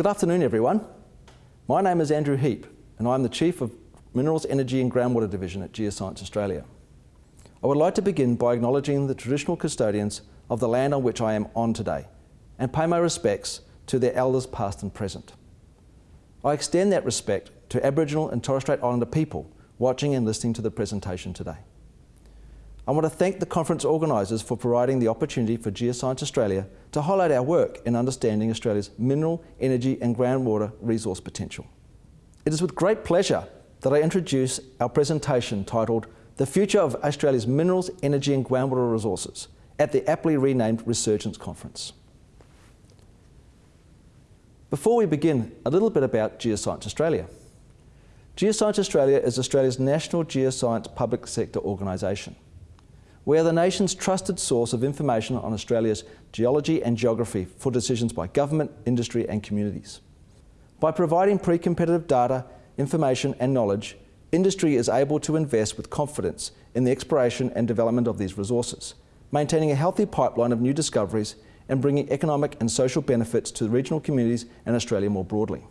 Good afternoon everyone. My name is Andrew Heap and I'm the Chief of Minerals, Energy and Groundwater Division at Geoscience Australia. I would like to begin by acknowledging the traditional custodians of the land on which I am on today and pay my respects to their elders past and present. I extend that respect to Aboriginal and Torres Strait Islander people watching and listening to the presentation today. I want to thank the conference organisers for providing the opportunity for Geoscience Australia to highlight our work in understanding Australia's mineral, energy and groundwater resource potential. It is with great pleasure that I introduce our presentation titled The Future of Australia's Minerals, Energy and Groundwater Resources at the aptly renamed Resurgence Conference. Before we begin, a little bit about Geoscience Australia. Geoscience Australia is Australia's national geoscience public sector organisation. We are the nation's trusted source of information on Australia's geology and geography for decisions by government, industry and communities. By providing pre-competitive data, information and knowledge, industry is able to invest with confidence in the exploration and development of these resources, maintaining a healthy pipeline of new discoveries and bringing economic and social benefits to regional communities and Australia more broadly.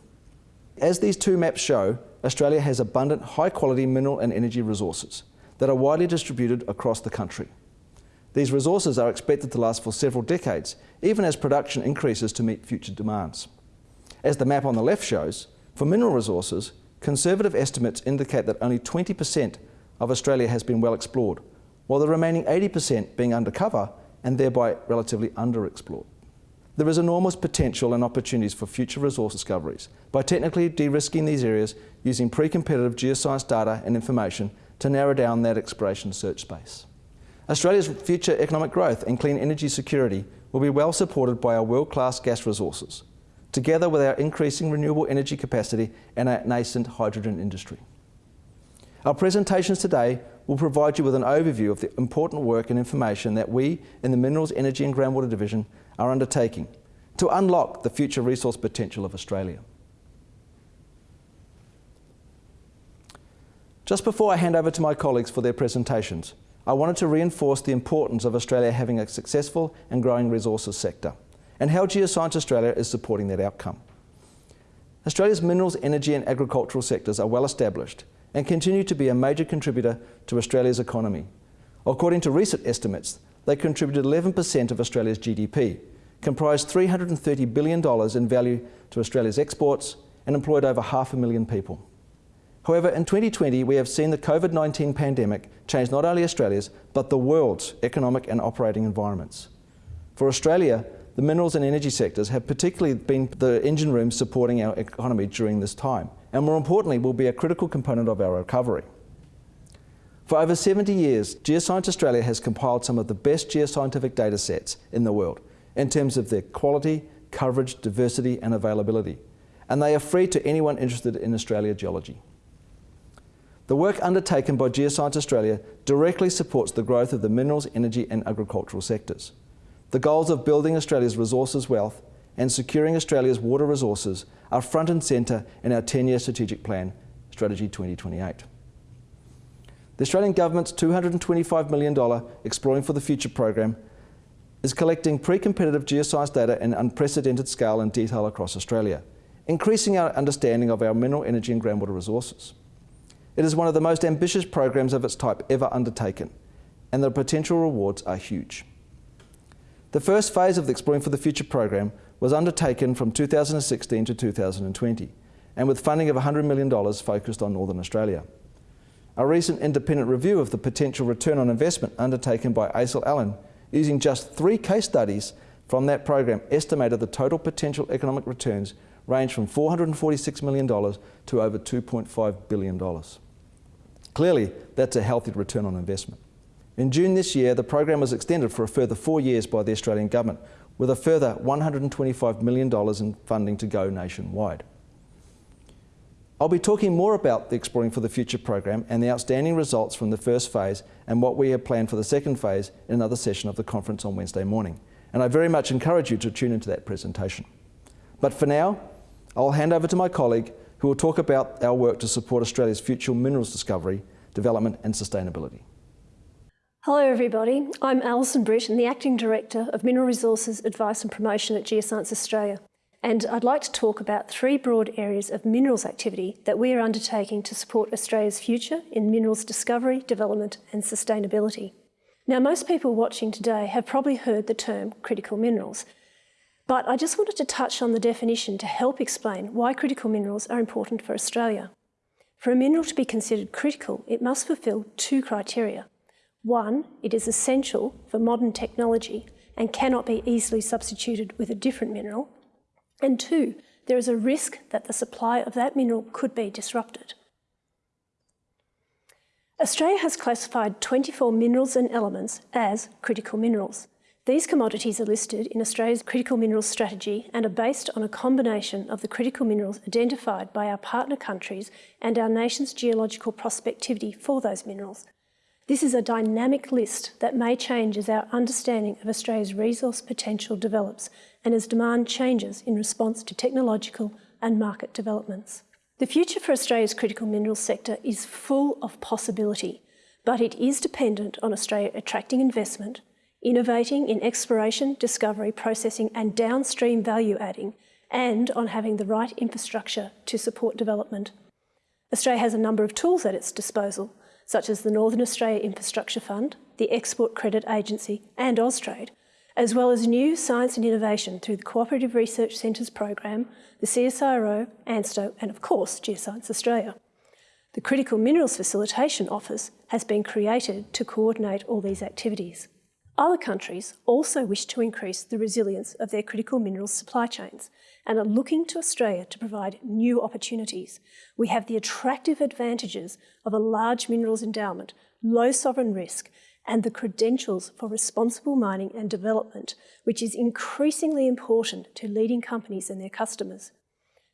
As these two maps show, Australia has abundant high quality mineral and energy resources that are widely distributed across the country. These resources are expected to last for several decades, even as production increases to meet future demands. As the map on the left shows, for mineral resources, conservative estimates indicate that only 20% of Australia has been well explored, while the remaining 80% being undercover and thereby relatively underexplored. There is enormous potential and opportunities for future resource discoveries by technically de-risking these areas using pre-competitive geoscience data and information to narrow down that exploration search space. Australia's future economic growth and clean energy security will be well supported by our world-class gas resources, together with our increasing renewable energy capacity and our nascent hydrogen industry. Our presentations today will provide you with an overview of the important work and information that we in the Minerals, Energy and Groundwater Division are undertaking to unlock the future resource potential of Australia. Just before I hand over to my colleagues for their presentations, I wanted to reinforce the importance of Australia having a successful and growing resources sector and how Geoscience Australia is supporting that outcome. Australia's minerals, energy and agricultural sectors are well established and continue to be a major contributor to Australia's economy. According to recent estimates, they contributed 11% of Australia's GDP, comprised $330 billion in value to Australia's exports and employed over half a million people. However, in 2020, we have seen the COVID-19 pandemic change not only Australia's, but the world's economic and operating environments. For Australia, the minerals and energy sectors have particularly been the engine room supporting our economy during this time, and more importantly, will be a critical component of our recovery. For over 70 years, Geoscience Australia has compiled some of the best geoscientific data sets in the world in terms of their quality, coverage, diversity and availability, and they are free to anyone interested in Australia geology. The work undertaken by Geoscience Australia directly supports the growth of the minerals, energy and agricultural sectors. The goals of building Australia's resources wealth and securing Australia's water resources are front and centre in our 10-year strategic plan, Strategy 2028. The Australian Government's $225 million Exploring for the Future program is collecting pre-competitive geoscience data in unprecedented scale and detail across Australia, increasing our understanding of our mineral, energy and groundwater resources. It is one of the most ambitious programs of its type ever undertaken, and the potential rewards are huge. The first phase of the Exploring for the Future program was undertaken from 2016 to 2020, and with funding of $100 million focused on Northern Australia. A recent independent review of the potential return on investment undertaken by ACIL Allen, using just three case studies from that program, estimated the total potential economic returns range from $446 million to over $2.5 billion. Clearly, that's a healthy return on investment. In June this year, the program was extended for a further four years by the Australian Government, with a further $125 million in funding to go nationwide. I'll be talking more about the Exploring for the Future program and the outstanding results from the first phase and what we have planned for the second phase in another session of the conference on Wednesday morning. And I very much encourage you to tune into that presentation. But for now, I'll hand over to my colleague who will talk about our work to support Australia's future minerals discovery, development and sustainability. Hello everybody, I'm Alison Britt and the Acting Director of Mineral Resources Advice and Promotion at Geoscience Australia. and I'd like to talk about three broad areas of minerals activity that we are undertaking to support Australia's future in minerals discovery, development and sustainability. Now, most people watching today have probably heard the term critical minerals, but I just wanted to touch on the definition to help explain why critical minerals are important for Australia. For a mineral to be considered critical, it must fulfil two criteria. One, it is essential for modern technology and cannot be easily substituted with a different mineral. And two, there is a risk that the supply of that mineral could be disrupted. Australia has classified 24 minerals and elements as critical minerals. These commodities are listed in Australia's critical minerals strategy and are based on a combination of the critical minerals identified by our partner countries and our nation's geological prospectivity for those minerals. This is a dynamic list that may change as our understanding of Australia's resource potential develops and as demand changes in response to technological and market developments. The future for Australia's critical minerals sector is full of possibility, but it is dependent on Australia attracting investment, innovating in exploration, discovery, processing and downstream value adding, and on having the right infrastructure to support development. Australia has a number of tools at its disposal, such as the Northern Australia Infrastructure Fund, the Export Credit Agency and Austrade, as well as new science and innovation through the Cooperative Research Centres program, the CSIRO, ANSTO and of course Geoscience Australia. The Critical Minerals Facilitation Office has been created to coordinate all these activities. Other countries also wish to increase the resilience of their critical minerals supply chains and are looking to Australia to provide new opportunities. We have the attractive advantages of a large minerals endowment, low sovereign risk, and the credentials for responsible mining and development, which is increasingly important to leading companies and their customers.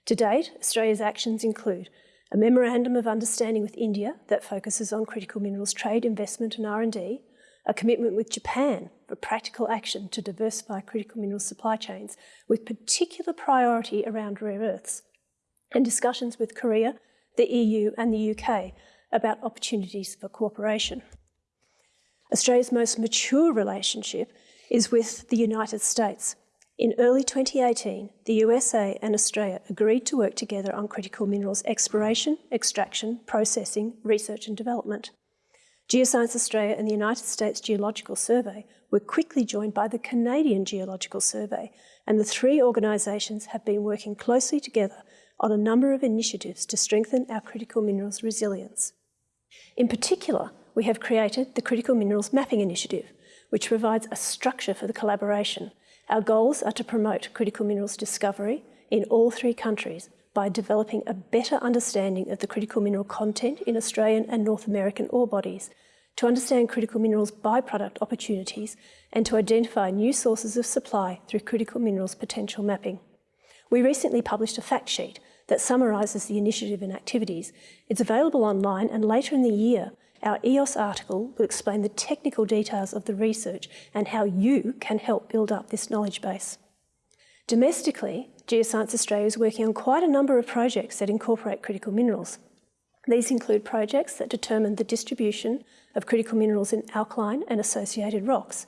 To date, Australia's actions include a Memorandum of Understanding with India that focuses on critical minerals trade, investment and R&D, a commitment with Japan for practical action to diversify critical mineral supply chains with particular priority around rare earths, and discussions with Korea, the EU and the UK about opportunities for cooperation. Australia's most mature relationship is with the United States. In early 2018, the USA and Australia agreed to work together on critical minerals exploration, extraction, processing, research and development. Geoscience Australia and the United States Geological Survey were quickly joined by the Canadian Geological Survey, and the three organisations have been working closely together on a number of initiatives to strengthen our critical minerals resilience. In particular, we have created the Critical Minerals Mapping Initiative, which provides a structure for the collaboration. Our goals are to promote critical minerals discovery in all three countries by developing a better understanding of the critical mineral content in Australian and North American ore bodies, to understand critical minerals byproduct opportunities, and to identify new sources of supply through critical minerals potential mapping. We recently published a fact sheet that summarises the initiative and activities. It's available online and later in the year our EOS article will explain the technical details of the research and how you can help build up this knowledge base. Domestically, Geoscience Australia is working on quite a number of projects that incorporate critical minerals. These include projects that determine the distribution of critical minerals in alkaline and associated rocks,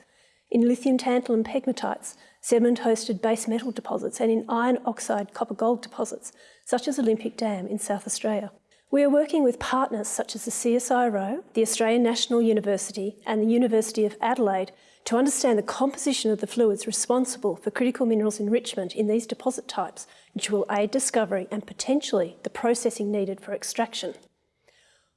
in lithium tantalum pegmatites, sediment-hosted base metal deposits, and in iron oxide copper gold deposits, such as Olympic Dam in South Australia. We are working with partners such as the CSIRO, the Australian National University and the University of Adelaide to understand the composition of the fluids responsible for critical minerals enrichment in these deposit types, which will aid discovery and potentially the processing needed for extraction.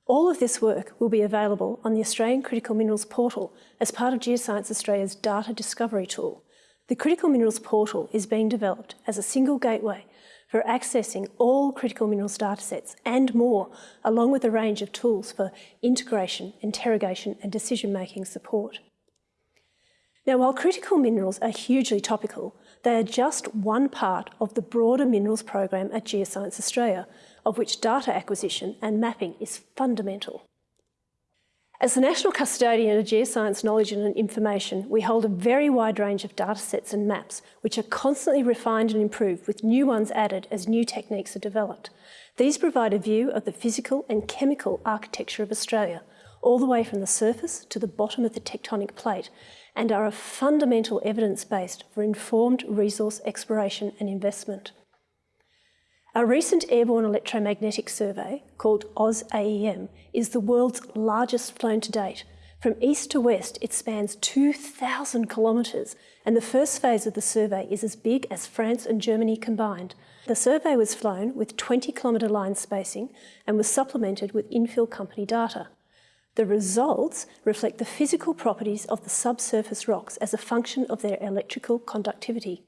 All of this work will be available on the Australian Critical Minerals Portal as part of Geoscience Australia's data discovery tool. The Critical Minerals Portal is being developed as a single gateway for accessing all critical minerals datasets and more, along with a range of tools for integration, interrogation and decision-making support. Now, while critical minerals are hugely topical, they are just one part of the broader minerals program at Geoscience Australia, of which data acquisition and mapping is fundamental. As the National Custodian of Geoscience Knowledge and Information, we hold a very wide range of datasets and maps, which are constantly refined and improved with new ones added as new techniques are developed. These provide a view of the physical and chemical architecture of Australia, all the way from the surface to the bottom of the tectonic plate, and are a fundamental evidence base for informed resource exploration and investment. Our recent airborne electromagnetic survey, called AusAEM, is the world's largest flown to date. From east to west, it spans 2,000 kilometres, and the first phase of the survey is as big as France and Germany combined. The survey was flown with 20 kilometre line spacing and was supplemented with infill company data. The results reflect the physical properties of the subsurface rocks as a function of their electrical conductivity.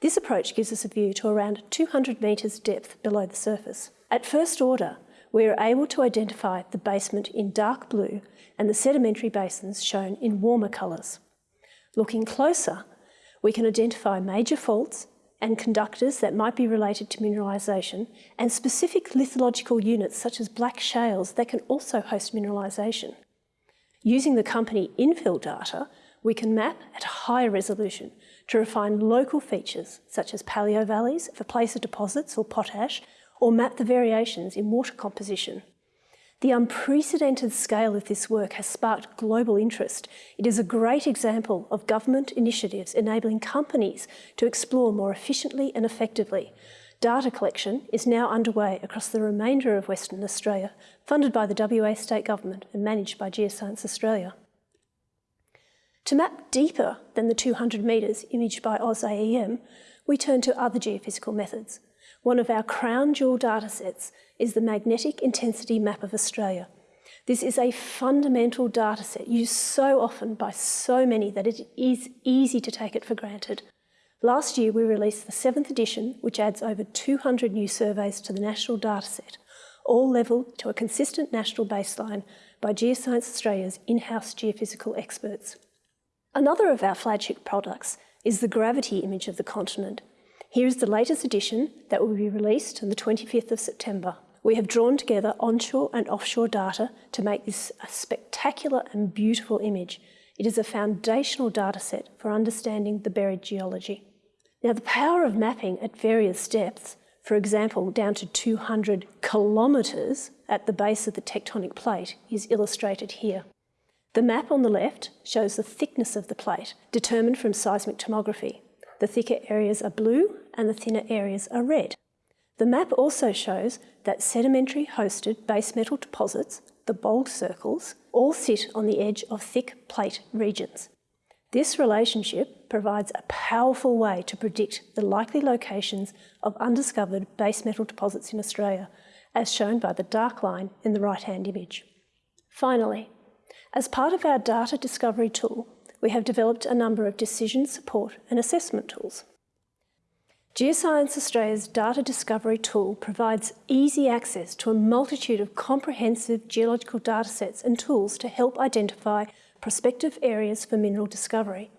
This approach gives us a view to around 200 metres depth below the surface. At first order, we are able to identify the basement in dark blue and the sedimentary basins shown in warmer colours. Looking closer, we can identify major faults and conductors that might be related to mineralisation and specific lithological units such as black shales that can also host mineralisation. Using the company infill data, we can map at higher resolution to refine local features such as paleovalleys for placer deposits or potash, or map the variations in water composition. The unprecedented scale of this work has sparked global interest. It is a great example of government initiatives enabling companies to explore more efficiently and effectively. Data collection is now underway across the remainder of Western Australia, funded by the WA State Government and managed by Geoscience Australia. To map deeper than the 200 metres imaged by AusAEM, we turn to other geophysical methods. One of our crown jewel datasets is the Magnetic Intensity Map of Australia. This is a fundamental dataset used so often by so many that it is easy to take it for granted. Last year we released the seventh edition, which adds over 200 new surveys to the national dataset, all levelled to a consistent national baseline by Geoscience Australia's in-house geophysical experts. Another of our flagship products is the gravity image of the continent. Here is the latest edition that will be released on the 25th of September. We have drawn together onshore and offshore data to make this a spectacular and beautiful image. It is a foundational dataset for understanding the buried geology. Now, the power of mapping at various depths, for example, down to 200 kilometres at the base of the tectonic plate, is illustrated here. The map on the left shows the thickness of the plate, determined from seismic tomography. The thicker areas are blue and the thinner areas are red. The map also shows that sedimentary hosted base metal deposits, the bold circles, all sit on the edge of thick plate regions. This relationship provides a powerful way to predict the likely locations of undiscovered base metal deposits in Australia, as shown by the dark line in the right-hand image. Finally, as part of our data discovery tool, we have developed a number of decision support and assessment tools. Geoscience Australia's data discovery tool provides easy access to a multitude of comprehensive geological datasets and tools to help identify prospective areas for mineral discovery.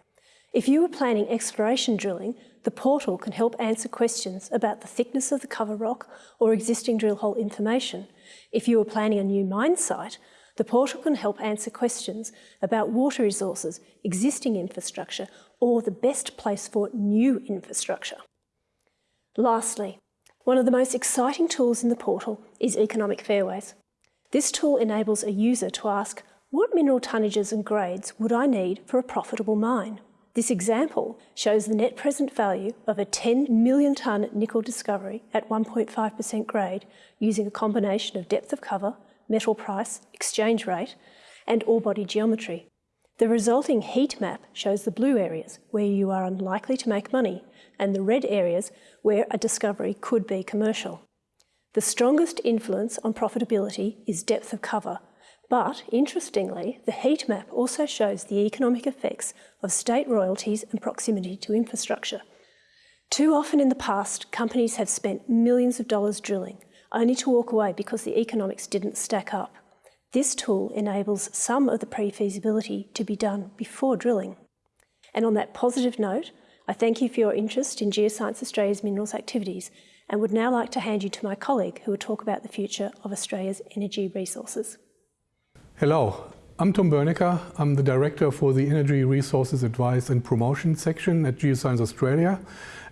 If you are planning exploration drilling, the portal can help answer questions about the thickness of the cover rock or existing drill hole information. If you are planning a new mine site, the portal can help answer questions about water resources, existing infrastructure, or the best place for new infrastructure. Lastly, one of the most exciting tools in the portal is Economic Fairways. This tool enables a user to ask, what mineral tonnages and grades would I need for a profitable mine? This example shows the net present value of a 10 million tonne nickel discovery at 1.5% grade using a combination of depth of cover, metal price, exchange rate, and ore body geometry. The resulting heat map shows the blue areas where you are unlikely to make money and the red areas where a discovery could be commercial. The strongest influence on profitability is depth of cover, but interestingly, the heat map also shows the economic effects of state royalties and proximity to infrastructure. Too often in the past, companies have spent millions of dollars drilling, only to walk away because the economics didn't stack up. This tool enables some of the pre-feasibility to be done before drilling. And on that positive note, I thank you for your interest in Geoscience Australia's minerals activities and would now like to hand you to my colleague who will talk about the future of Australia's energy resources. Hello, I'm Tom Bernecker. I'm the Director for the Energy Resources Advice and Promotion section at Geoscience Australia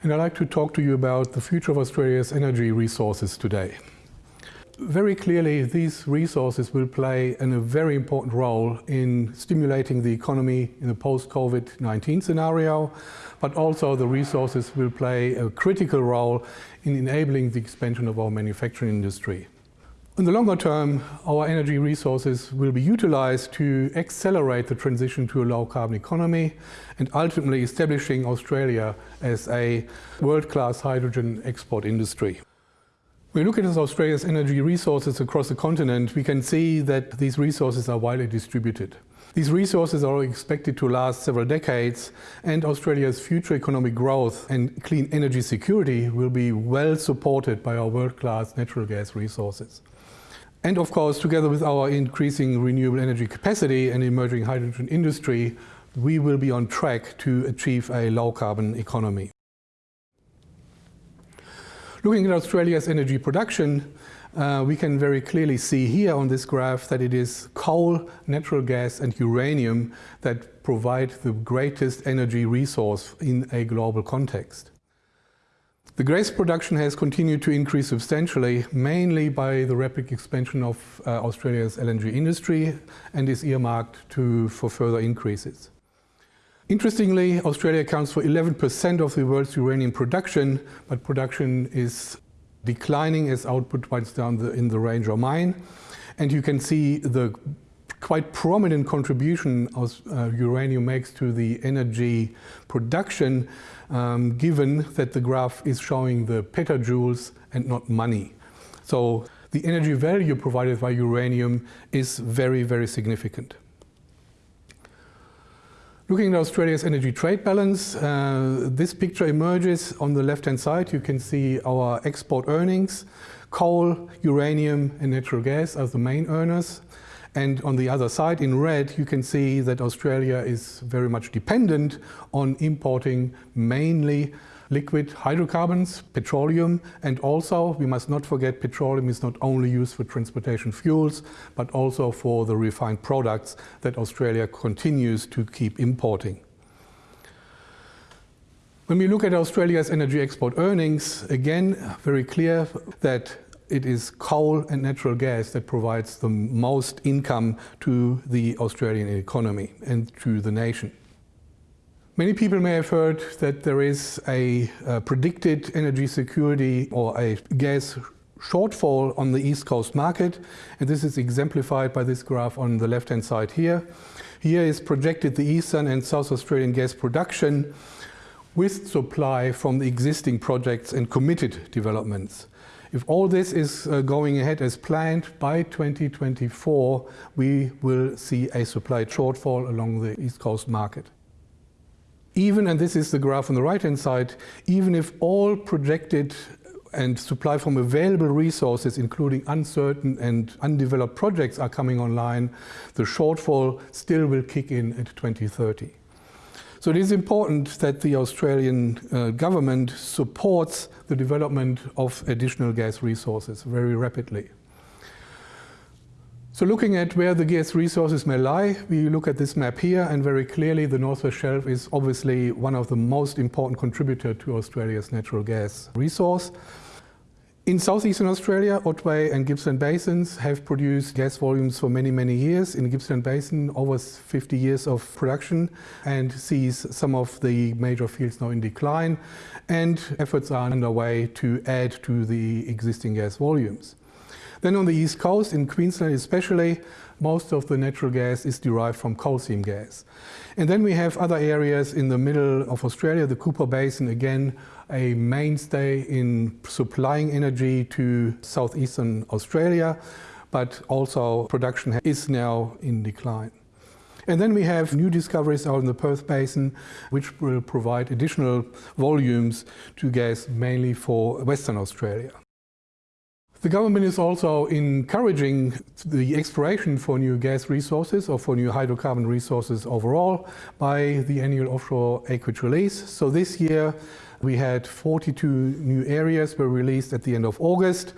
and I'd like to talk to you about the future of Australia's energy resources today. Very clearly these resources will play an, a very important role in stimulating the economy in the post-COVID-19 scenario, but also the resources will play a critical role in enabling the expansion of our manufacturing industry. In the longer term, our energy resources will be utilized to accelerate the transition to a low-carbon economy and ultimately establishing Australia as a world-class hydrogen export industry. When we look at Australia's energy resources across the continent, we can see that these resources are widely distributed. These resources are expected to last several decades and Australia's future economic growth and clean energy security will be well supported by our world-class natural gas resources. And of course, together with our increasing renewable energy capacity and emerging hydrogen industry, we will be on track to achieve a low-carbon economy. Looking at Australia's energy production, uh, we can very clearly see here on this graph that it is coal, natural gas and uranium that provide the greatest energy resource in a global context. The gas production has continued to increase substantially, mainly by the rapid expansion of uh, Australia's LNG industry and is earmarked to, for further increases. Interestingly, Australia accounts for 11% of the world's uranium production, but production is declining as output winds down the, in the Ranger mine. And you can see the quite prominent contribution of, uh, uranium makes to the energy production, um, given that the graph is showing the petajoules and not money. So the energy value provided by uranium is very, very significant. Looking at Australia's energy trade balance, uh, this picture emerges on the left-hand side. You can see our export earnings. Coal, uranium and natural gas are the main earners. And on the other side, in red, you can see that Australia is very much dependent on importing mainly liquid hydrocarbons, petroleum, and also we must not forget petroleum is not only used for transportation fuels, but also for the refined products that Australia continues to keep importing. When we look at Australia's energy export earnings, again, very clear that it is coal and natural gas that provides the most income to the Australian economy and to the nation. Many people may have heard that there is a, a predicted energy security or a gas shortfall on the East Coast market, and this is exemplified by this graph on the left-hand side here. Here is projected the Eastern and South Australian gas production with supply from the existing projects and committed developments. If all this is uh, going ahead as planned, by 2024 we will see a supply shortfall along the East Coast market. Even, and this is the graph on the right-hand side, even if all projected and supply from available resources, including uncertain and undeveloped projects are coming online, the shortfall still will kick in at 2030. So it is important that the Australian uh, government supports the development of additional gas resources very rapidly. So looking at where the gas resources may lie, we look at this map here and very clearly the Northwest Shelf is obviously one of the most important contributor to Australia's natural gas resource. In southeastern Australia, Otway and Gippsland basins have produced gas volumes for many, many years. In the Gippsland Basin, over 50 years of production and sees some of the major fields now in decline. And efforts are underway to add to the existing gas volumes. Then on the east coast, in Queensland especially, most of the natural gas is derived from coal seam gas. And then we have other areas in the middle of Australia, the Cooper Basin again, a mainstay in supplying energy to southeastern Australia, but also production is now in decline. And then we have new discoveries out in the Perth Basin, which will provide additional volumes to gas mainly for Western Australia. The government is also encouraging the exploration for new gas resources or for new hydrocarbon resources overall by the annual offshore acreage release. So this year we had 42 new areas were released at the end of August.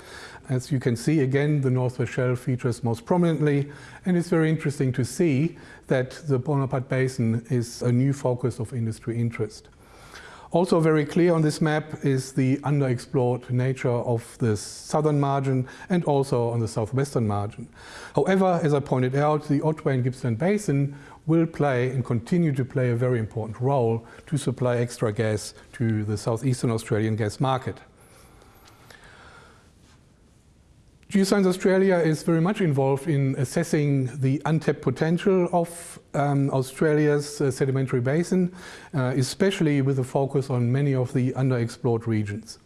As you can see, again, the Northwest Shelf features most prominently, and it's very interesting to see that the Bonaparte Basin is a new focus of industry interest. Also very clear on this map is the underexplored nature of the southern margin and also on the southwestern margin. However, as I pointed out, the Otway and Gippsland Basin will play and continue to play a very important role to supply extra gas to the southeastern Australian gas market. Geoscience Australia is very much involved in assessing the untapped potential of um, Australia's uh, sedimentary basin, uh, especially with a focus on many of the underexplored regions.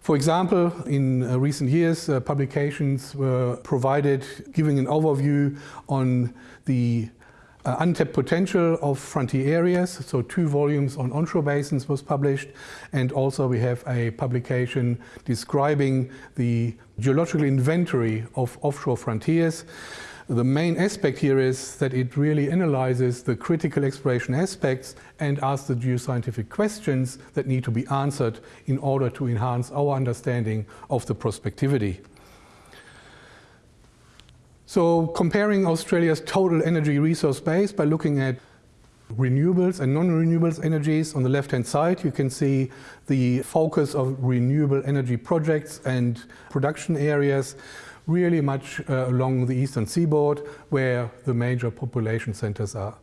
For example, in uh, recent years, uh, publications were provided giving an overview on the uh, untapped potential of frontier areas. So two volumes on onshore basins was published and also we have a publication describing the geological inventory of offshore frontiers. The main aspect here is that it really analyzes the critical exploration aspects and asks the geoscientific questions that need to be answered in order to enhance our understanding of the prospectivity. So comparing Australia's total energy resource base by looking at renewables and non-renewables energies on the left-hand side, you can see the focus of renewable energy projects and production areas really much uh, along the eastern seaboard where the major population centers are.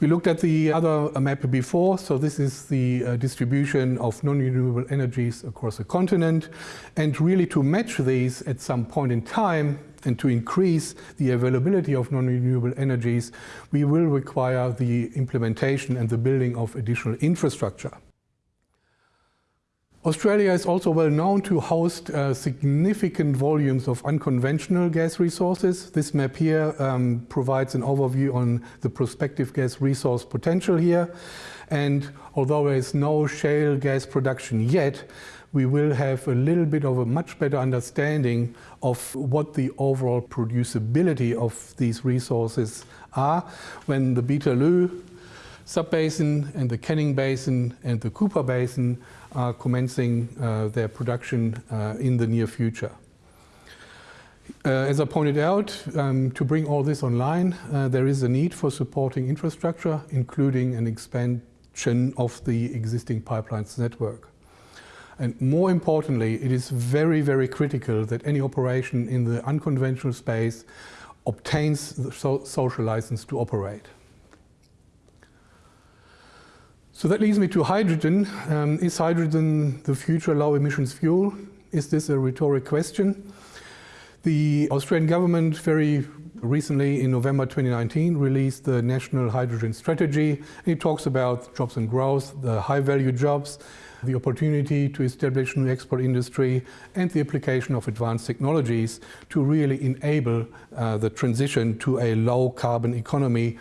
We looked at the other map before, so this is the uh, distribution of non-renewable energies across the continent. And really to match these at some point in time and to increase the availability of non-renewable energies, we will require the implementation and the building of additional infrastructure. Australia is also well known to host uh, significant volumes of unconventional gas resources. This map here um, provides an overview on the prospective gas resource potential here. And although there is no shale gas production yet, we will have a little bit of a much better understanding of what the overall producibility of these resources are when the Beetaloo subbasin and the Canning Basin and the Cooper Basin are commencing uh, their production uh, in the near future. Uh, as I pointed out, um, to bring all this online, uh, there is a need for supporting infrastructure, including an expansion of the existing pipelines network. And more importantly, it is very, very critical that any operation in the unconventional space obtains the so social license to operate. So that leads me to hydrogen. Um, is hydrogen the future low emissions fuel? Is this a rhetoric question? The Australian government very recently in November 2019 released the National Hydrogen Strategy. It talks about jobs and growth, the high value jobs, the opportunity to establish new export industry and the application of advanced technologies to really enable uh, the transition to a low carbon economy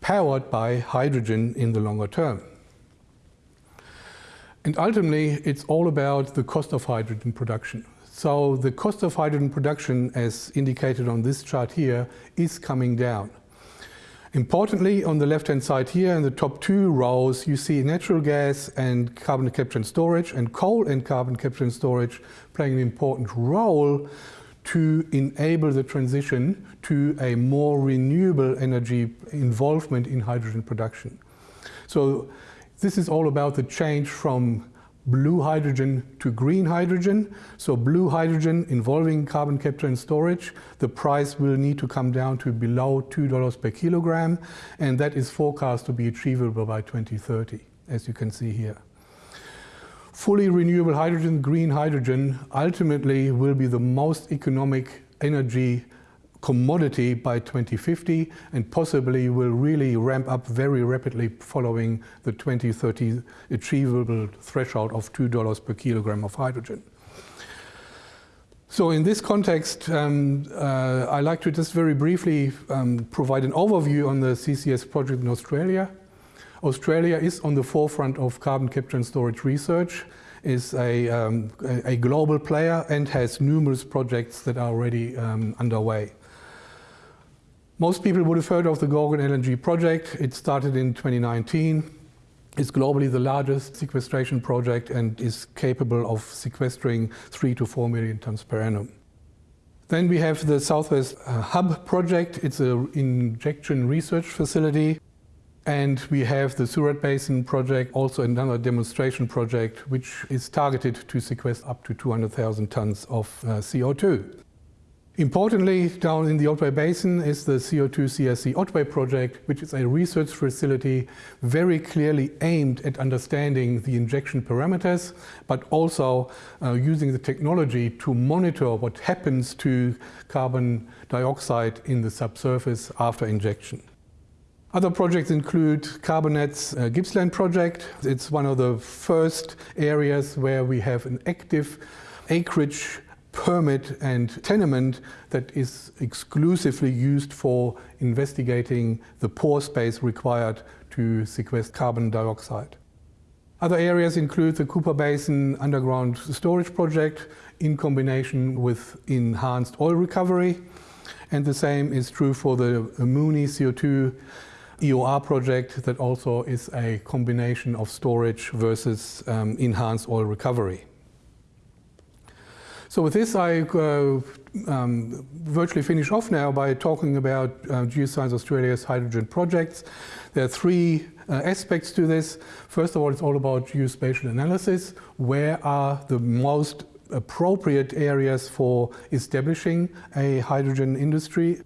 powered by hydrogen in the longer term. And ultimately, it's all about the cost of hydrogen production. So the cost of hydrogen production, as indicated on this chart here, is coming down. Importantly, on the left-hand side here, in the top two rows, you see natural gas and carbon capture and storage, and coal and carbon capture and storage playing an important role to enable the transition to a more renewable energy involvement in hydrogen production. So this is all about the change from blue hydrogen to green hydrogen. So blue hydrogen involving carbon capture and storage, the price will need to come down to below $2 per kilogram, and that is forecast to be achievable by 2030, as you can see here. Fully renewable hydrogen, green hydrogen, ultimately will be the most economic energy commodity by 2050 and possibly will really ramp up very rapidly following the 2030 achievable threshold of $2 per kilogram of hydrogen. So in this context, um, uh, I'd like to just very briefly um, provide an overview on the CCS project in Australia. Australia is on the forefront of carbon capture and storage research, is a, um, a, global player and has numerous projects that are already um, underway. Most people would have heard of the Gorgon LNG project. It started in 2019. It's globally the largest sequestration project and is capable of sequestering three to four million tons per annum. Then we have the Southwest uh, Hub project. It's an injection research facility. And we have the Surat Basin project, also another demonstration project, which is targeted to sequester up to 200,000 tons of uh, CO2. Importantly, down in the Otway Basin is the CO2 CRC Otway project, which is a research facility very clearly aimed at understanding the injection parameters, but also uh, using the technology to monitor what happens to carbon dioxide in the subsurface after injection. Other projects include CarbonNet's uh, Gippsland project. It's one of the first areas where we have an active acreage permit and tenement that is exclusively used for investigating the pore space required to sequester carbon dioxide. Other areas include the Cooper Basin underground storage project in combination with enhanced oil recovery. And the same is true for the Moonie CO2 EOR project that also is a combination of storage versus um, enhanced oil recovery. So with this, I uh, um, virtually finish off now by talking about uh, Geoscience Australia's hydrogen projects. There are three uh, aspects to this. First of all, it's all about geospatial analysis. Where are the most appropriate areas for establishing a hydrogen industry?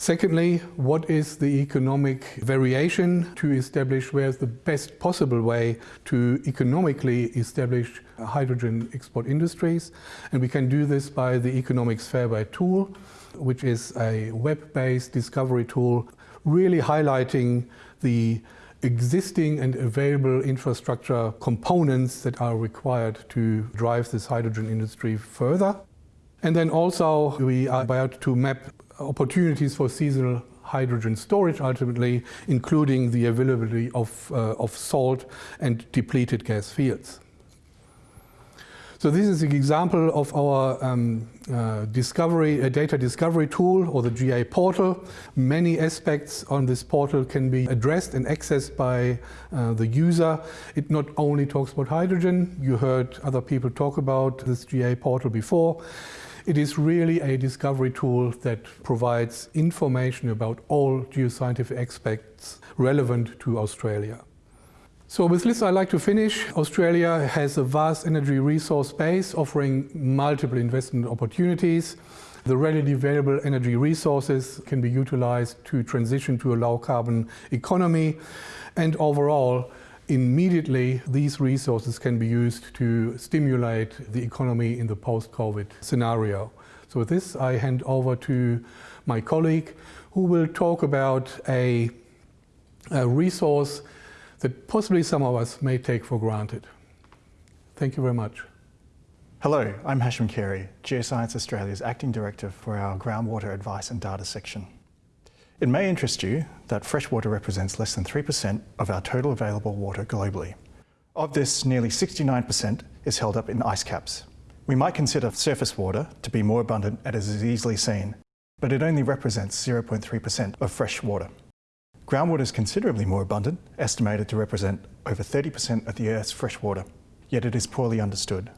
Secondly, what is the economic variation to establish where's the best possible way to economically establish hydrogen export industries? And we can do this by the Economics Fairway tool, which is a web-based discovery tool really highlighting the existing and available infrastructure components that are required to drive this hydrogen industry further. And then also we are about to map opportunities for seasonal hydrogen storage ultimately, including the availability of, uh, of salt and depleted gas fields. So this is an example of our um, uh, discovery, a data discovery tool or the GA portal. Many aspects on this portal can be addressed and accessed by uh, the user. It not only talks about hydrogen, you heard other people talk about this GA portal before. It is really a discovery tool that provides information about all geoscientific aspects relevant to Australia. So with this I'd like to finish. Australia has a vast energy resource base offering multiple investment opportunities. The readily available energy resources can be utilized to transition to a low carbon economy and overall immediately these resources can be used to stimulate the economy in the post-COVID scenario. So with this, I hand over to my colleague who will talk about a, a resource that possibly some of us may take for granted. Thank you very much. Hello, I'm Hashim Carey, Geoscience Australia's Acting Director for our Groundwater Advice and Data section. It may interest you that freshwater represents less than 3% of our total available water globally. Of this, nearly 69% is held up in ice caps. We might consider surface water to be more abundant as is easily seen, but it only represents 0.3% of fresh water. Groundwater is considerably more abundant, estimated to represent over 30% of the Earth's fresh water, yet it is poorly understood.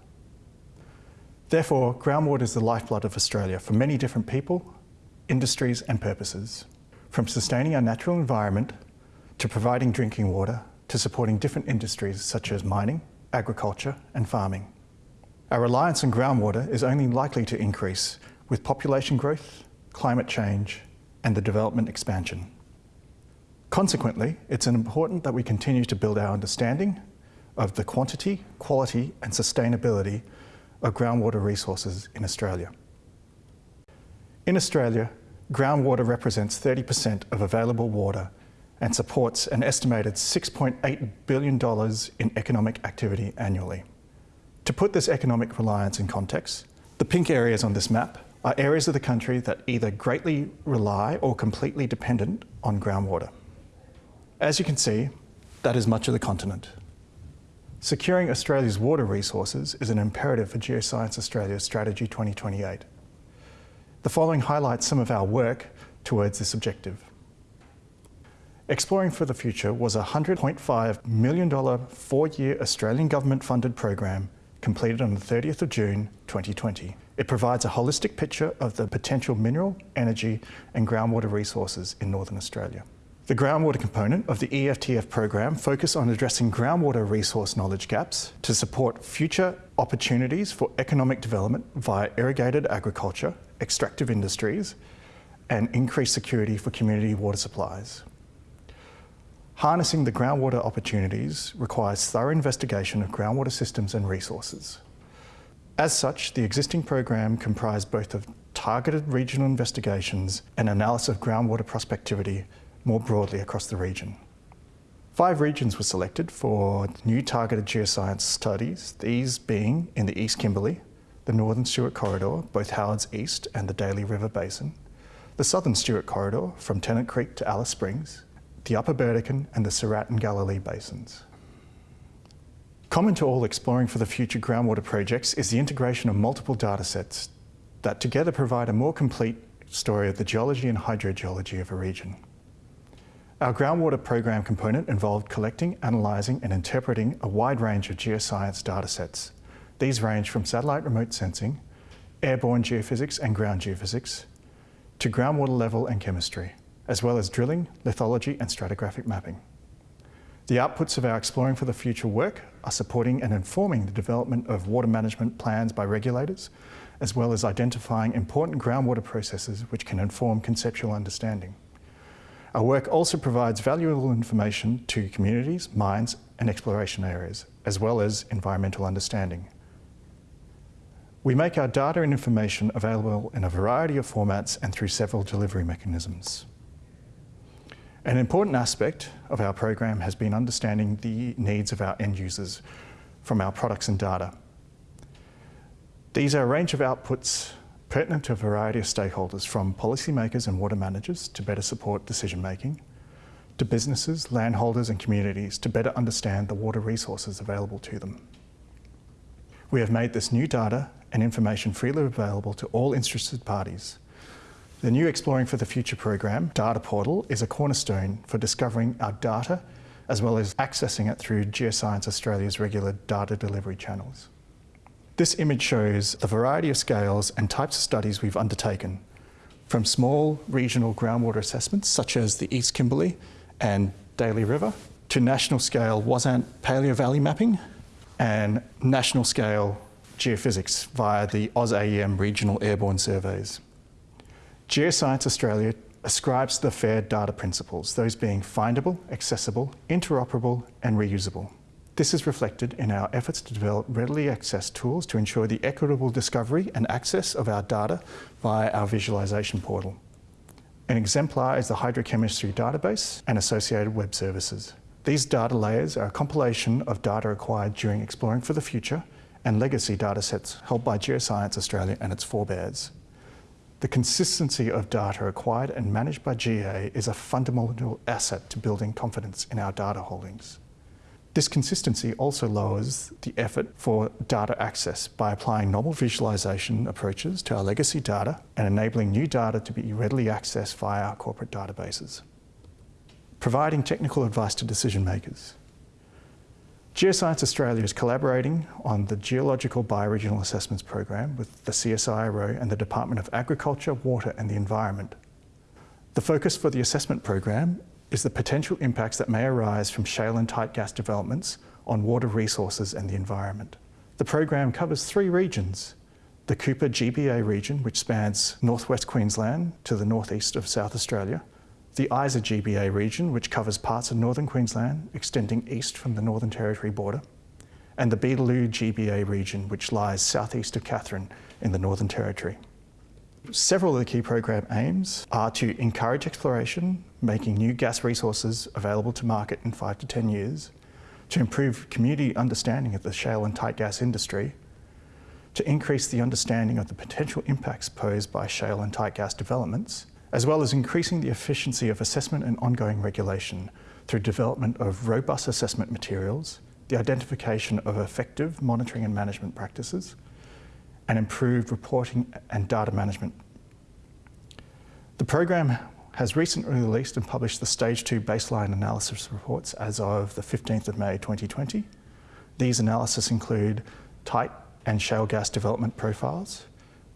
Therefore, groundwater is the lifeblood of Australia for many different people, industries and purposes from sustaining our natural environment to providing drinking water to supporting different industries such as mining, agriculture and farming. Our reliance on groundwater is only likely to increase with population growth, climate change and the development expansion. Consequently, it's important that we continue to build our understanding of the quantity, quality and sustainability of groundwater resources in Australia. In Australia, groundwater represents 30% of available water and supports an estimated $6.8 billion in economic activity annually. To put this economic reliance in context, the pink areas on this map are areas of the country that either greatly rely or completely dependent on groundwater. As you can see, that is much of the continent. Securing Australia's water resources is an imperative for Geoscience Australia's Strategy 2028. The following highlights some of our work towards this objective. Exploring for the Future was a $100.5 million four-year Australian government-funded program completed on the 30th of June 2020. It provides a holistic picture of the potential mineral, energy and groundwater resources in Northern Australia. The groundwater component of the EFTF program focus on addressing groundwater resource knowledge gaps to support future opportunities for economic development via irrigated agriculture, extractive industries, and increased security for community water supplies. Harnessing the groundwater opportunities requires thorough investigation of groundwater systems and resources. As such, the existing program comprised both of targeted regional investigations and analysis of groundwater prospectivity more broadly across the region. Five regions were selected for new targeted geoscience studies, these being in the East Kimberley, the Northern Stuart Corridor, both Howards East and the Daly River Basin, the Southern Stuart Corridor from Tennant Creek to Alice Springs, the Upper Burdekin and the Surat and Galilee Basins. Common to all exploring for the future groundwater projects is the integration of multiple datasets that together provide a more complete story of the geology and hydrogeology of a region. Our groundwater program component involved collecting, analysing and interpreting a wide range of geoscience datasets. These range from satellite remote sensing, airborne geophysics and ground geophysics, to groundwater level and chemistry, as well as drilling, lithology and stratigraphic mapping. The outputs of our Exploring for the Future work are supporting and informing the development of water management plans by regulators, as well as identifying important groundwater processes which can inform conceptual understanding. Our work also provides valuable information to communities, mines and exploration areas, as well as environmental understanding. We make our data and information available in a variety of formats and through several delivery mechanisms. An important aspect of our program has been understanding the needs of our end users from our products and data. These are a range of outputs pertinent to a variety of stakeholders from policymakers and water managers to better support decision making, to businesses, landholders and communities to better understand the water resources available to them. We have made this new data and information freely available to all interested parties. The new Exploring for the Future program data portal is a cornerstone for discovering our data as well as accessing it through Geoscience Australia's regular data delivery channels. This image shows the variety of scales and types of studies we've undertaken, from small regional groundwater assessments such as the East Kimberley and Daly River, to national scale Wazant Paleo Valley mapping and national scale geophysics via the AusAEM regional airborne surveys. Geoscience Australia ascribes the FAIR data principles, those being findable, accessible, interoperable and reusable. This is reflected in our efforts to develop readily accessed tools to ensure the equitable discovery and access of our data via our visualisation portal. An exemplar is the hydrochemistry database and associated web services. These data layers are a compilation of data acquired during exploring for the future and legacy datasets held by Geoscience Australia and its forebears. The consistency of data acquired and managed by GA is a fundamental asset to building confidence in our data holdings. This consistency also lowers the effort for data access by applying novel visualisation approaches to our legacy data and enabling new data to be readily accessed via our corporate databases. Providing technical advice to decision makers. Geoscience Australia is collaborating on the Geological Bioregional Assessments Program with the CSIRO and the Department of Agriculture, Water and the Environment. The focus for the assessment program is the potential impacts that may arise from shale and tight gas developments on water resources and the environment. The program covers three regions, the Cooper GBA region, which spans northwest Queensland to the northeast of South Australia, the Isa GBA region, which covers parts of northern Queensland, extending east from the Northern Territory border, and the Beetaloo GBA region, which lies southeast of Katherine in the Northern Territory. Several of the key program aims are to encourage exploration, making new gas resources available to market in five to 10 years, to improve community understanding of the shale and tight gas industry, to increase the understanding of the potential impacts posed by shale and tight gas developments, as well as increasing the efficiency of assessment and ongoing regulation through development of robust assessment materials, the identification of effective monitoring and management practices, and improved reporting and data management. The program has recently released and published the Stage 2 baseline analysis reports as of the 15th of May 2020. These analyses include tight and shale gas development profiles,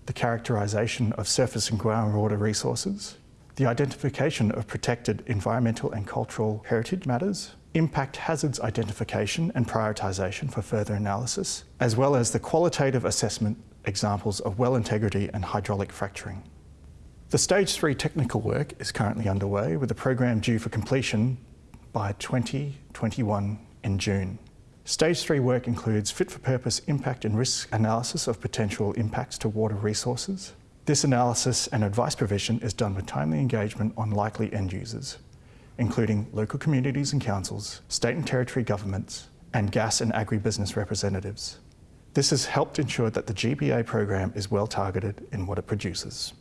the characterisation of surface and groundwater resources, the identification of protected environmental and cultural heritage matters, impact hazards identification and prioritisation for further analysis, as well as the qualitative assessment examples of well integrity and hydraulic fracturing. The Stage 3 technical work is currently underway with the program due for completion by 2021 in June. Stage 3 work includes fit for purpose impact and risk analysis of potential impacts to water resources. This analysis and advice provision is done with timely engagement on likely end users, including local communities and councils, state and territory governments, and gas and agribusiness representatives. This has helped ensure that the GBA program is well targeted in what it produces.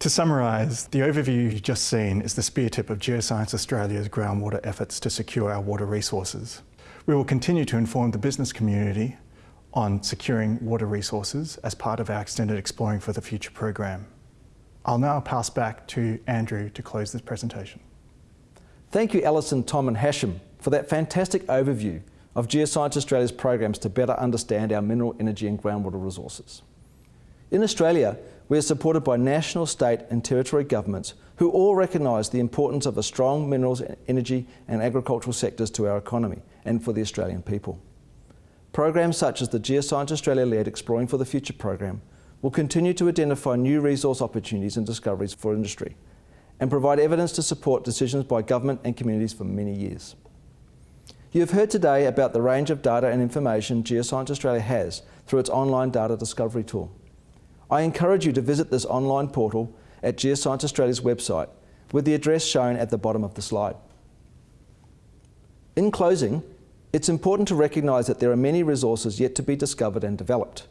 To summarise, the overview you've just seen is the spear tip of Geoscience Australia's groundwater efforts to secure our water resources. We will continue to inform the business community on securing water resources as part of our extended Exploring for the Future program. I'll now pass back to Andrew to close this presentation. Thank you Alison, Tom and Hashim for that fantastic overview of Geoscience Australia's programs to better understand our mineral, energy and groundwater resources. In Australia, we are supported by national, state and territory governments who all recognise the importance of a strong minerals, energy and agricultural sectors to our economy and for the Australian people. Programs such as the Geoscience Australia-led Exploring for the Future program will continue to identify new resource opportunities and discoveries for industry and provide evidence to support decisions by government and communities for many years. You have heard today about the range of data and information Geoscience Australia has through its online data discovery tool. I encourage you to visit this online portal at Geoscience Australia's website with the address shown at the bottom of the slide. In closing, it's important to recognise that there are many resources yet to be discovered and developed.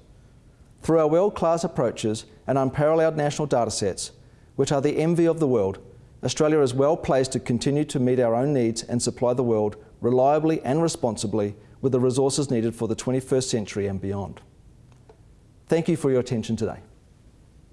Through our world-class approaches and unparalleled national datasets, which are the envy of the world, Australia is well placed to continue to meet our own needs and supply the world reliably and responsibly with the resources needed for the 21st century and beyond. Thank you for your attention today.